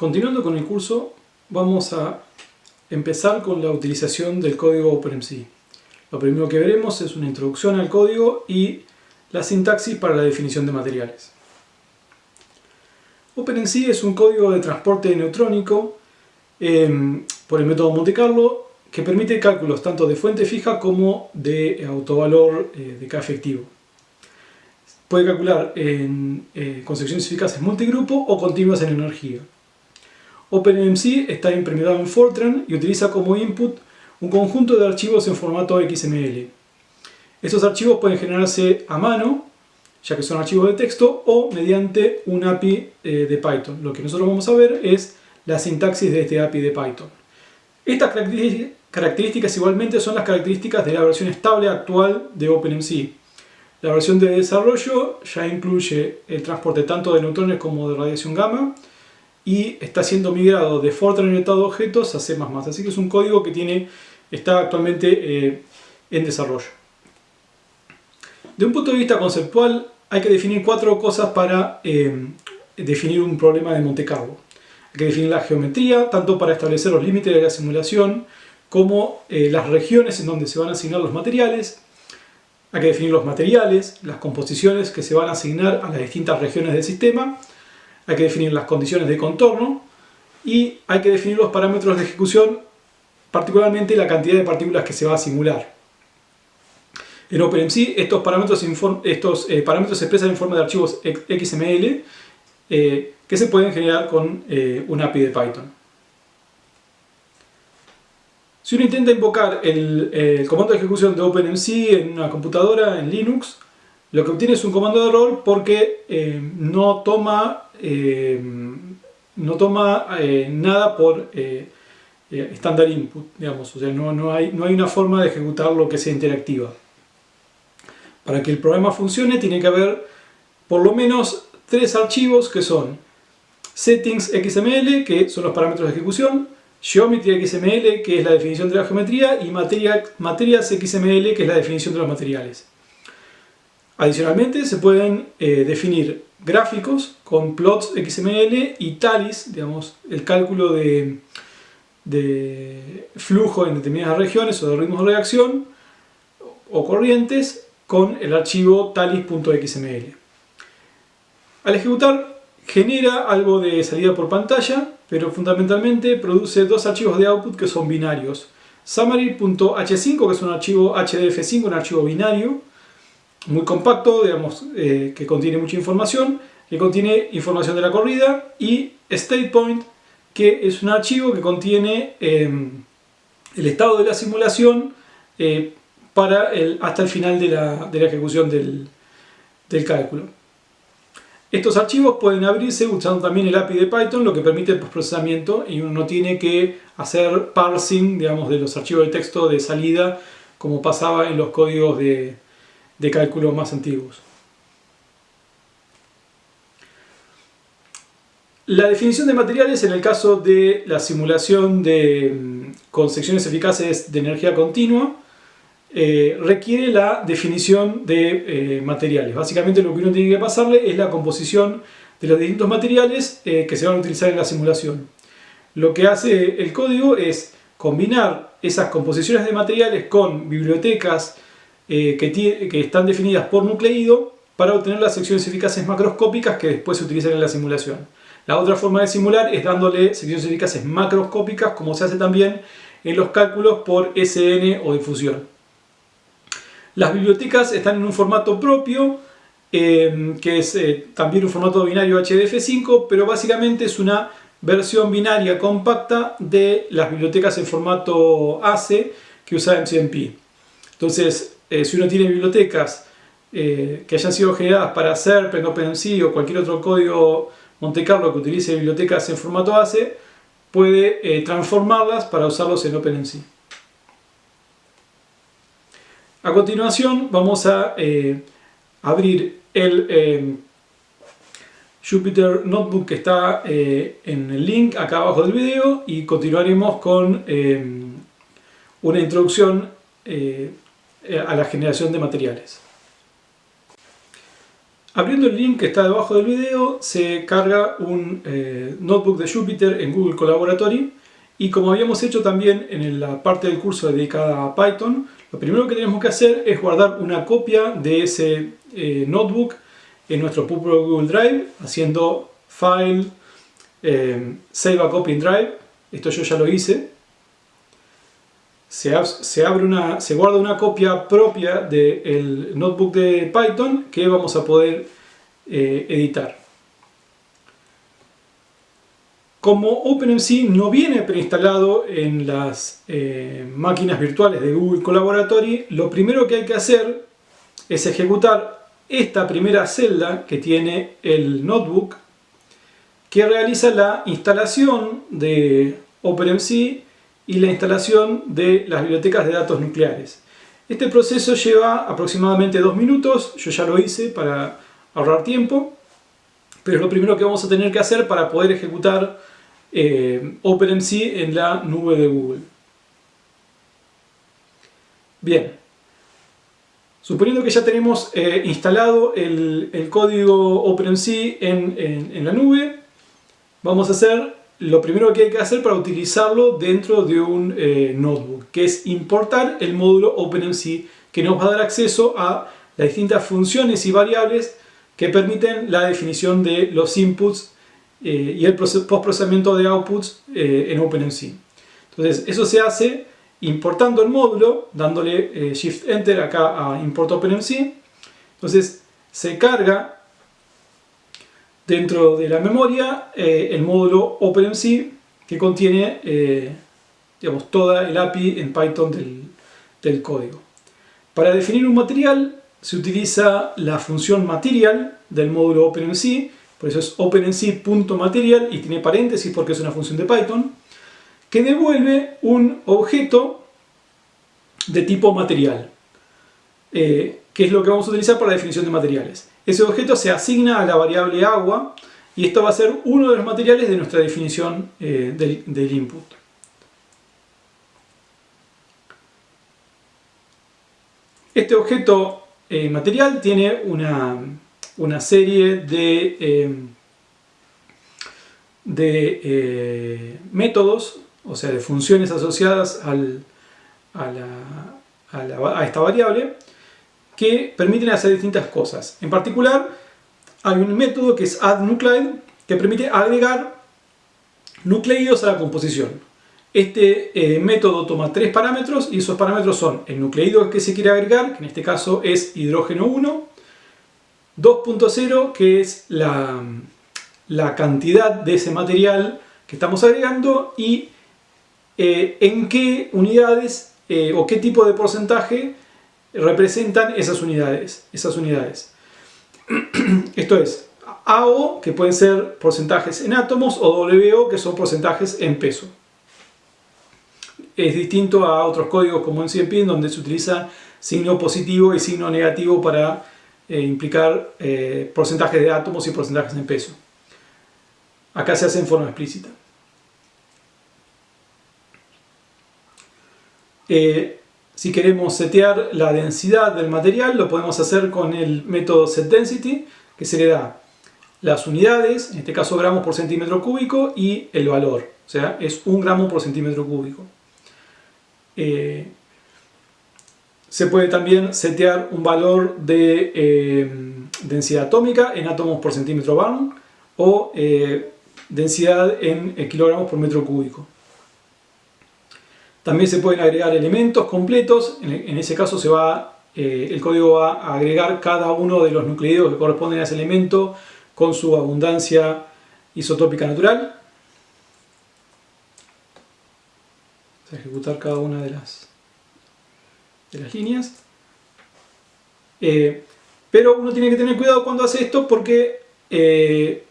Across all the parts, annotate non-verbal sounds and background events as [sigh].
Continuando con el curso, vamos a empezar con la utilización del código OpenMC. Lo primero que veremos es una introducción al código y la sintaxis para la definición de materiales. OpenMC es un código de transporte neutrónico em, por el método Monte Carlo que permite cálculos tanto de fuente fija como de autovalor eh, de K efectivo. Puede calcular en, eh, con secciones eficaces multigrupo o continuas en energía. OpenMC está implementado en Fortran y utiliza como input un conjunto de archivos en formato XML. Estos archivos pueden generarse a mano, ya que son archivos de texto, o mediante un API eh, de Python. Lo que nosotros vamos a ver es la sintaxis de este API de Python. Estas características igualmente son las características de la versión estable actual de OpenMC. La versión de desarrollo ya incluye el transporte tanto de neutrones como de radiación gamma, y está siendo migrado de Fortran orientado a objetos a C++. Así que es un código que tiene, está actualmente eh, en desarrollo. De un punto de vista conceptual, hay que definir cuatro cosas para eh, definir un problema de Monte Carlo. Hay que definir la geometría, tanto para establecer los límites de la simulación, como eh, las regiones en donde se van a asignar los materiales. Hay que definir los materiales, las composiciones que se van a asignar a las distintas regiones del sistema hay que definir las condiciones de contorno y hay que definir los parámetros de ejecución, particularmente la cantidad de partículas que se va a simular. En OpenMC estos parámetros, eh, se expresan en forma de archivos XML eh, que se pueden generar con eh, un API de Python. Si uno intenta invocar el, comando de ejecución de OpenMC en una computadora, en Linux, lo que obtiene es un comando de error porque no toma eh, no toma eh, nada por estándar eh, input, digamos, o sea, no, no, hay, no hay una forma de ejecutar lo que sea interactiva. Para que el programa funcione tiene que haber por lo menos tres archivos que son settings XML, que son los parámetros de ejecución, geometry XML, que es la definición de la geometría, y materias XML, que es la definición de los materiales. Adicionalmente se pueden definir gráficos con plots XML y talis, digamos, el cálculo de, de flujo en determinadas regiones o de ritmos de reacción o corrientes con el archivo talis.xml. Al ejecutar genera algo de salida por pantalla, pero fundamentalmente produce dos archivos de output que son binarios. Summary.h5, que es un archivo HDF5, un archivo binario, muy compacto, digamos, eh, que contiene mucha información, que contiene información de la corrida, y StatePoint, que es un archivo que contiene em, el estado de la simulación eh, para el, hasta el final de la, ejecución del, del, cálculo. Estos archivos pueden abrirse usando también el API de Python, lo que permite el postprocesamiento y uno no tiene que hacer parsing digamos, de los archivos de texto de salida como pasaba en los códigos de, de cálculo más antiguos. La definición de materiales en el caso de la simulación de, mm, con secciones eficaces de energía continua eh, requiere la definición de eh, materiales. Básicamente lo que uno tiene que pasarle es la composición de los distintos materiales eh, que se van a utilizar en la simulación. Lo que hace el código es combinar esas composiciones de materiales con bibliotecas eh, que, están definidas por nucleido para obtener las secciones eficaces macroscópicas que después se utilizan en la simulación. La otra forma de simular es dándole secciones eficaces macroscópicas como se hace también en los cálculos por SN o difusión. Las bibliotecas están en un formato propio, eh, que es eh, también un formato binario HDF5, pero básicamente es una versión binaria compacta de las bibliotecas en formato ACE que usa MCMP. Entonces, eh, si uno tiene bibliotecas eh, que hayan sido generadas para SERP, en OpenMC o cualquier otro código Monte Carlo que utilice bibliotecas en formato ACE, puede eh, transformarlas para usarlos en OpenMC. A continuación vamos a abrir el Jupyter Notebook que está en el link acá abajo del video y continuaremos con una introducción a la generación de materiales. Abriendo el link que está debajo del video se carga un eh, notebook de Jupyter en Google Collaboratory y como habíamos hecho también en la parte del curso dedicada a Python, lo primero que tenemos que hacer es guardar una copia de ese eh, notebook en nuestro propio Google Drive haciendo File, eh, Save a Copy in Drive, esto yo ya lo hice. Se, abre una, se guarda una copia propia del notebook de Python que vamos a poder eh, editar. Como OpenMC no viene preinstalado en las eh, máquinas virtuales de Google Collaboratory, lo primero que hay que hacer es ejecutar esta primera celda que tiene el notebook que realiza la instalación de OpenMC y la instalación de las bibliotecas de datos nucleares. Este proceso lleva aproximadamente dos minutos, yo ya lo hice para ahorrar tiempo, pero es lo primero que vamos a tener que hacer para poder ejecutar eh, OpenMC en la nube de Google. Bien, suponiendo que ya tenemos eh, instalado el, código OpenMC en, la nube, vamos a hacer lo primero que hay que hacer para utilizarlo dentro de un eh, notebook, que es importar el módulo OpenMC que nos va a dar acceso a las distintas funciones y variables que permiten la definición de los inputs eh, y el postprocesamiento de outputs eh, en OpenMC. Entonces eso se hace importando el módulo, dándole eh, Shift Enter acá a Import OpenMC. Entonces se carga dentro de la memoria el módulo OpenMC que contiene digamos, toda el API en Python del, del código. Para definir un material se utiliza la función material del módulo OpenMC por eso es OpenMC.material y tiene paréntesis porque es una función de Python, que devuelve un objeto de tipo material, eh, que es lo que vamos a utilizar para la definición de materiales. Ese objeto se asigna a la variable agua y esto va a ser uno de los materiales de nuestra definición eh, del, input. Este objeto eh, material tiene una, una serie de, eh, de métodos, o sea, de funciones asociadas al, a, a, esta variable que permiten hacer distintas cosas. En particular, hay un método que es addNuclide que permite agregar nucleidos a la composición. Este eh, método toma tres parámetros y esos parámetros son el nucleido que se quiere agregar, que en este caso es hidrógeno 1, 2.0 que es la, cantidad de ese material que estamos agregando y eh, en qué unidades eh, o qué tipo de porcentaje representan esas unidades. Esas unidades. [clears throat] Esto es AO, que pueden ser porcentajes en átomos, o WO, que son porcentajes en peso. Es distinto a otros códigos como en CMP, donde se utiliza signo positivo y signo negativo para eh, implicar eh, porcentajes de átomos y porcentajes en peso. Acá se hace en forma explícita. Eh, si queremos setear la densidad del material, lo podemos hacer con el método setDensity, que se le da las unidades, en este caso gramos por centímetro cúbico, y el valor, o sea, es un gramo por centímetro cúbico. Se puede también setear un valor de eh, densidad atómica en átomos por centímetro barn o eh, densidad en eh, kilogramos por metro cúbico. También se pueden agregar elementos completos, en, ese caso se va, el código va a agregar cada uno de los nucleidos que corresponden a ese elemento con su abundancia isotópica natural. Vamos a ejecutar cada una de las de las líneas. Eh, pero uno tiene que tener cuidado cuando hace esto porque eh,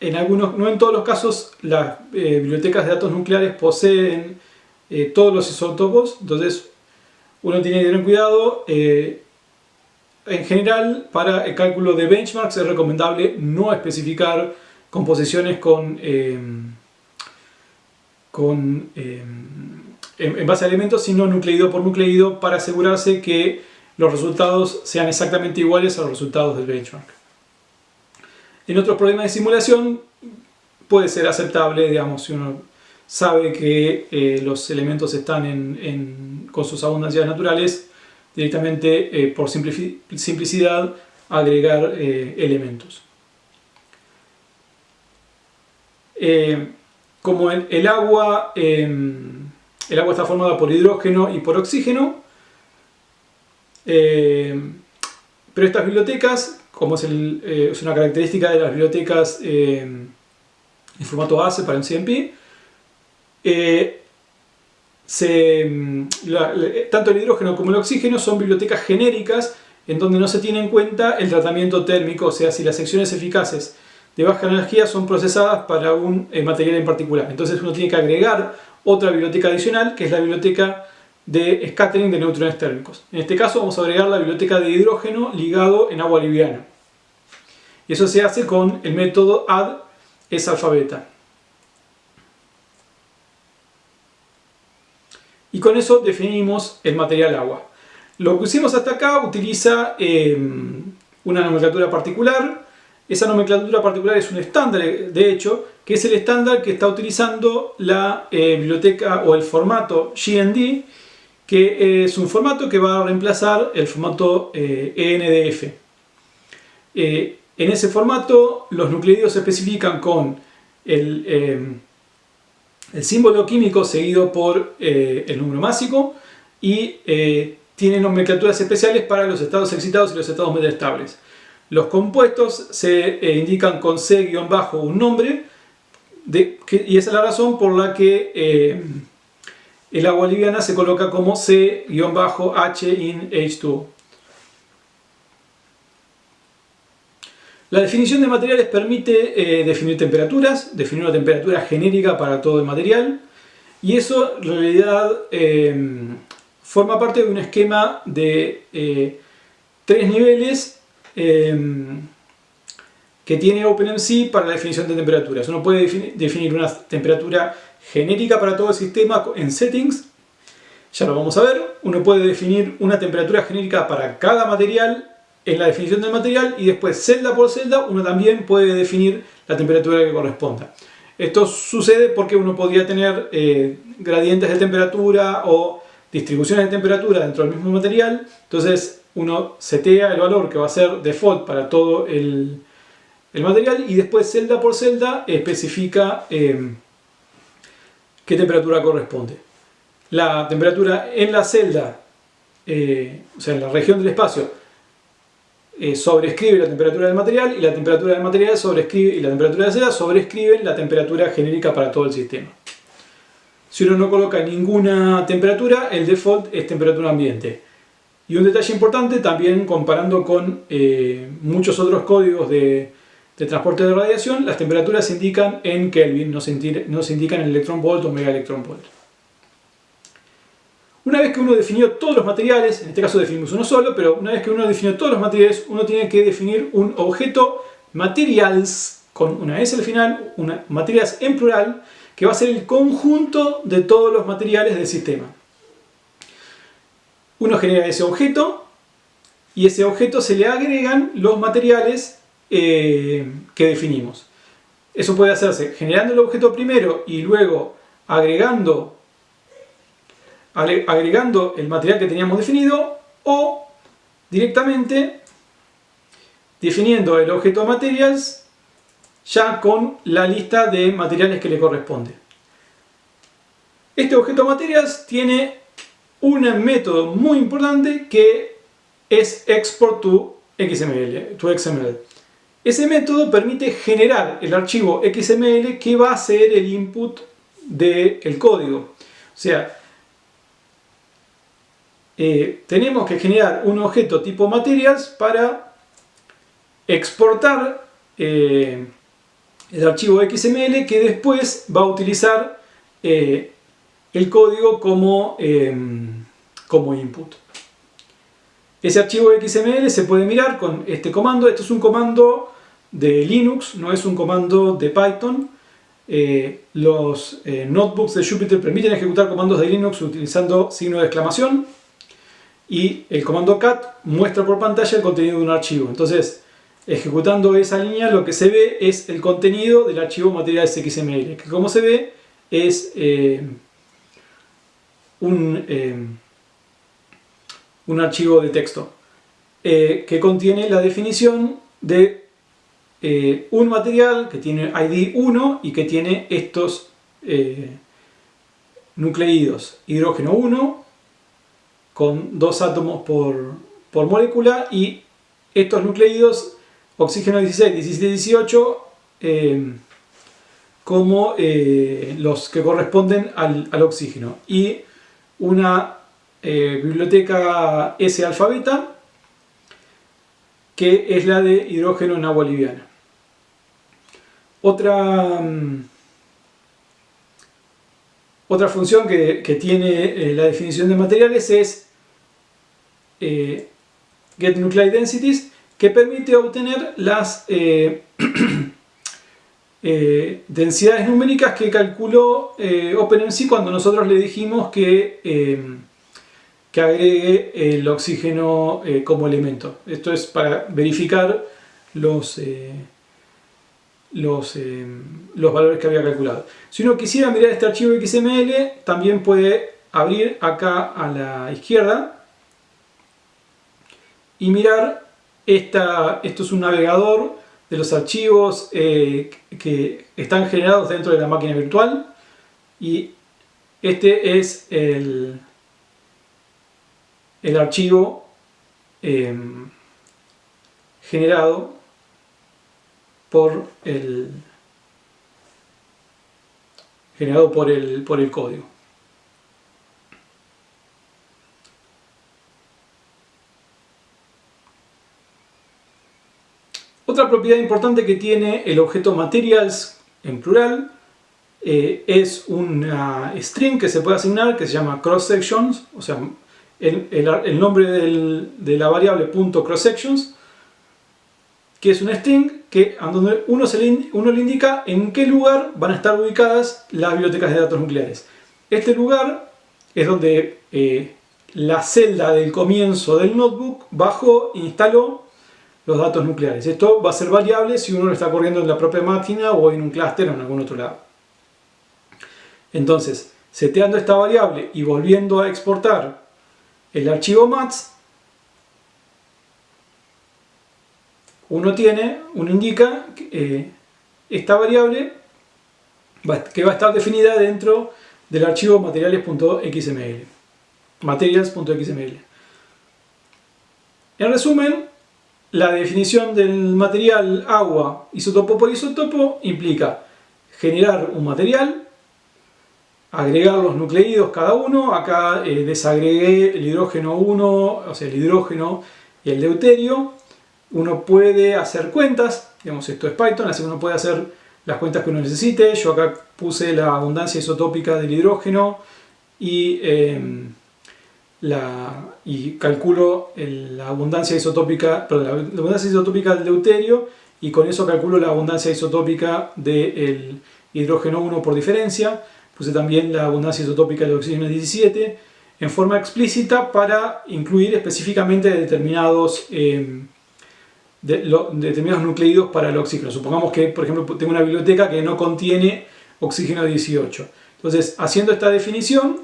en algunos, no en todos los casos las eh, bibliotecas de datos nucleares poseen todos los isótopos, entonces uno tiene que tener cuidado. en general, para el cálculo de benchmarks es recomendable no especificar composiciones con, con en, base a elementos, sino nucleido por nucleido para asegurarse que los resultados sean exactamente iguales a los resultados del benchmark. En otros problemas de simulación puede ser aceptable, digamos, si uno sabe que eh, los elementos están con sus abundancias naturales, directamente eh, por simplicidad agregar eh, elementos. como el, agua, em, el agua está formada por hidrógeno y por oxígeno, em, pero estas bibliotecas, como es, es, una característica de las bibliotecas em, en formato ACE para un CMP, eh, mm, tanto el hidrógeno como el oxígeno son bibliotecas genéricas en donde no se tiene en cuenta el tratamiento térmico, o sea, si las secciones eficaces de baja energía son procesadas para un eh, material en particular. Entonces uno tiene que agregar otra biblioteca adicional, que es la biblioteca de scattering de neutrones térmicos. En este caso vamos a agregar la biblioteca de hidrógeno ligado en agua liviana. Y eso se hace con el método add es alfabeta. Y con eso definimos el material agua. Lo que hicimos hasta acá utiliza em, una nomenclatura particular. Esa nomenclatura particular es un estándar, de hecho, que es el estándar que está utilizando la eh, biblioteca o el formato GND, que es un formato que va a reemplazar el formato ENDF. Eh, en ese formato los nucleidos se especifican con el, eh, el símbolo químico seguido por eh, el número másico y eh, tienen nomenclaturas especiales para los estados excitados y los estados metaestables. Los compuestos se indican con C-bajo un nombre y esa es la razón por la que el agua liviana se coloca como C-H in H2O. La definición de materiales permite eh, definir temperaturas, definir una temperatura genérica para todo el material y eso en realidad em, forma parte de un esquema de eh, tres niveles em, que tiene OpenMC para la definición de temperaturas. Uno puede definir una temperatura genérica para todo el sistema en settings, ya lo vamos a ver. Uno puede definir una temperatura genérica para cada material en la definición del material y después celda por celda uno también puede definir la temperatura que corresponda. Esto sucede porque uno podría tener eh, gradientes de temperatura o distribuciones de temperatura dentro del mismo material, entonces uno setea el valor que va a ser default para todo el, material y después celda por celda especifica eh, qué temperatura corresponde. La temperatura en la celda, eh, o sea en la región del espacio, eh, sobrescribe la temperatura del material y la temperatura del material sobrescribe y la temperatura de seda sobrescriben la temperatura genérica para todo el sistema. Si uno no coloca ninguna temperatura, el default es temperatura ambiente. Y un detalle importante, también comparando con eh, muchos otros códigos de, transporte de radiación, las temperaturas se indican en Kelvin, no se, no se indican en electron volt o mega electron volt. Una vez que uno definió todos los materiales, en este caso definimos uno solo, pero una vez que uno definió todos los materiales, uno tiene que definir un objeto materials, con una S al final, una, materials en plural, que va a ser el conjunto de todos los materiales del sistema. Uno genera ese objeto y ese objeto se le agregan los materiales eh, que definimos. Eso puede hacerse generando el objeto primero y luego agregando agregando el material que teníamos definido o directamente definiendo el objeto materials ya con la lista de materiales que le corresponde. Este objeto materials tiene un método muy importante que es export to XML, to XML. Ese método permite generar el archivo XML que va a ser el input del código. O sea, eh, tenemos que generar un objeto tipo materials para exportar eh, el archivo XML que después va a utilizar eh, el código como, em, como input. Ese archivo XML se puede mirar con este comando. Esto es un comando de Linux, no es un comando de Python. los notebooks de Jupyter permiten ejecutar comandos de Linux utilizando signo de exclamación y el comando cat muestra por pantalla el contenido de un archivo. Entonces, ejecutando esa línea lo que se ve es el contenido del archivo materiales XML, que como se ve es eh, un, eh, un, archivo de texto eh, que contiene la definición de un material que tiene ID 1 y que tiene estos nucleídos, hidrógeno 1 con dos átomos por, por molécula y estos nucleídos oxígeno 16, 17, 18 como eh, los que corresponden al, oxígeno y una eh, biblioteca S alfabeta que es la de hidrógeno en agua liviana. Otra, mm, otra función que, tiene eh, la definición de materiales es get nuclei densities que permite obtener las [clears throat] Eh, densidades numéricas que calculó eh, OpenMC cuando nosotros le dijimos que, eh, que agregue el oxígeno como elemento. Esto es para verificar los, los, los valores que había calculado. Si uno quisiera mirar este archivo XML, también puede abrir acá a la izquierda y mirar, esta, esto es un navegador de los archivos eh, que están generados dentro de la máquina virtual y este es el, el archivo em, generado el generado por el, por el código. Otra propiedad importante que tiene el objeto materials en plural eh, es una string que se puede asignar que se llama cross sections, o sea, el, nombre de la variable .crosssections que es una string que donde uno, se le, indica en qué lugar van a estar ubicadas las bibliotecas de datos nucleares. Este lugar es donde eh, la celda del comienzo del notebook bajó e instaló los datos nucleares. Esto va a ser variable si uno lo está corriendo en la propia máquina o en un clúster o en algún otro lado. Entonces, seteando esta variable y volviendo a exportar el archivo MATS, uno tiene, uno indica eh, esta variable que va a estar definida dentro del archivo materiales.xml materials.xml en resumen, la definición del material agua isotopo por isotopo implica generar un material, agregar los nucleídos cada uno, acá eh, desagregué el hidrógeno 1, o sea el hidrógeno y el deuterio, uno puede hacer cuentas, digamos esto es Python, así que uno puede hacer las cuentas que uno necesite, yo acá puse la abundancia isotópica del hidrógeno y em, calculo la abundancia isotópica, la abundancia isotópica del deuterio y con eso calculo la abundancia isotópica del hidrógeno 1 por diferencia. Puse también la abundancia isotópica del oxígeno 17 en forma explícita para incluir específicamente determinados, em, determinados nucleídos para el oxígeno. Supongamos que, por ejemplo, tengo una biblioteca que no contiene oxígeno 18. Entonces, haciendo esta definición,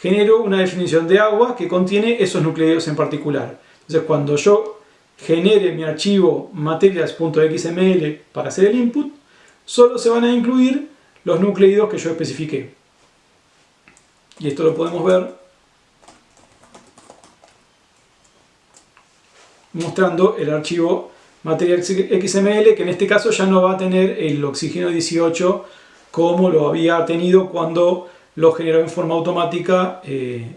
genero una definición de agua que contiene esos nucleídos en particular. Entonces cuando yo genere mi archivo materials.xml para hacer el input, solo se van a incluir los nucleídos que yo especifiqué. Y esto lo podemos ver mostrando el archivo materials.xml que en este caso ya no va a tener el oxígeno 18 como lo había tenido cuando lo generó en forma automática eh.